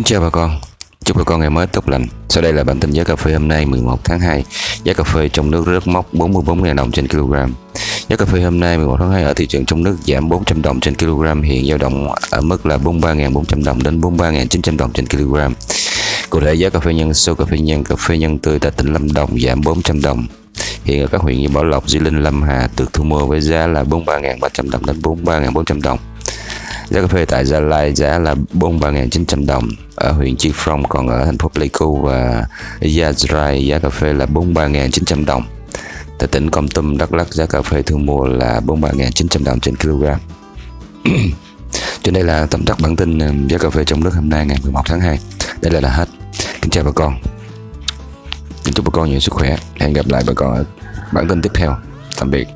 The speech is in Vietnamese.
Kính chào bà con. Chúc bà con ngày mới tốt lành. Sau đây là bản tin giá cà phê hôm nay 11 tháng 2 Giá cà phê trong nước rớt mốc 44.000 đồng trên kg Giá cà phê hôm nay 11 tháng 2 ở thị trường trong nước giảm 400 đồng trên kg Hiện dao động ở mức là 43.400 đồng đến 43.900 đồng trên kg Cụ thể giá cà phê nhân sô cà phê nhân cà phê nhân tươi tại tỉnh Lâm Đồng giảm 400 đồng. Hiện ở các huyện như Bảo Lộc, Di Linh, Lâm Hà được thu mua với giá là 43.300 đồng đến 43.400 đồng. Giá cà phê tại Gia Lai giá là 43.900 đồng. Ở huyện Chi Phong còn ở thành phố Pleiku và Gia Rai, giá cà phê là 43.900 đồng. Tại tỉnh Con Tum, Đắk Lắk, giá cà phê thương mua là 43.900 đồng trên kg trên đây là tóm tắt bản tin um, giá cà phê trong nước hôm nay ngày 11 tháng 2 đây là là hết. Kính chào bà con. Chúc bà con nhiều sức khỏe. Hẹn gặp lại bà con ở bản tin tiếp theo. Tạm biệt.